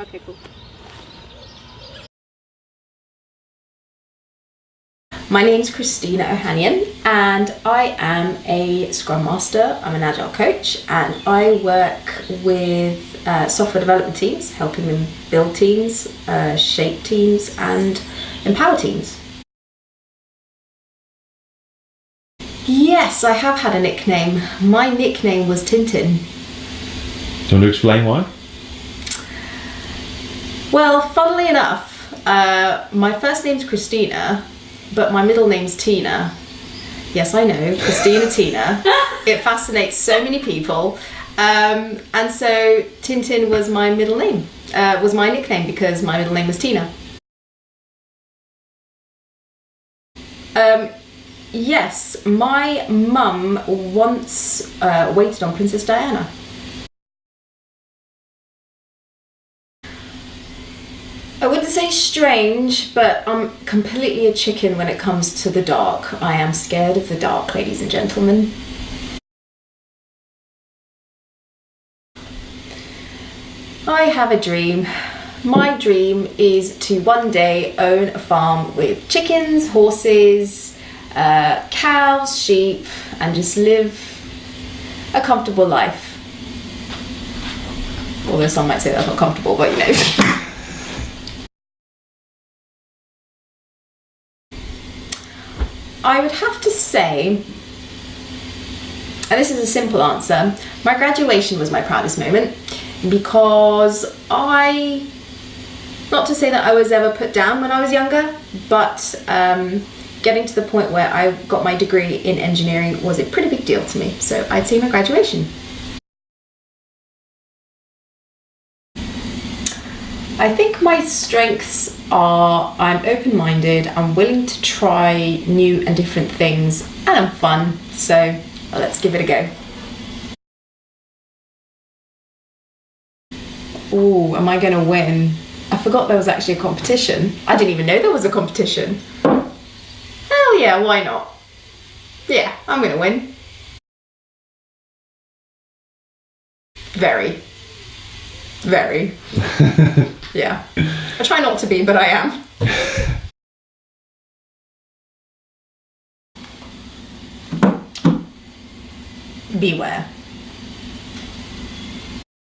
Okay, cool. My name's Christina Ohanian and I am a Scrum Master, I'm an Agile coach and I work with uh, software development teams, helping them build teams, uh, shape teams and empower teams. Yes, I have had a nickname. My nickname was Tintin. Do you want to explain why? Well, funnily enough, uh, my first name's Christina, but my middle name's Tina. Yes, I know, Christina Tina. It fascinates so many people. Um, and so Tintin was my middle name, uh, was my nickname because my middle name was Tina. Um, yes, my mum once uh, waited on Princess Diana. I wouldn't say strange, but I'm completely a chicken when it comes to the dark. I am scared of the dark, ladies and gentlemen. I have a dream. My dream is to one day own a farm with chickens, horses, uh, cows, sheep, and just live a comfortable life. Although some might say that's not comfortable, but you know. I would have to say, and this is a simple answer, my graduation was my proudest moment because I, not to say that I was ever put down when I was younger, but um, getting to the point where I got my degree in engineering was a pretty big deal to me. So I'd say my graduation. I think my strengths are I'm open minded, I'm willing to try new and different things, and I'm fun. So let's give it a go. Oh, am I to win? I forgot there was actually a competition. I didn't even know there was a competition. Hell yeah, why not? Yeah, I'm to win. Very. Very. yeah. I try not to be, but I am. Beware.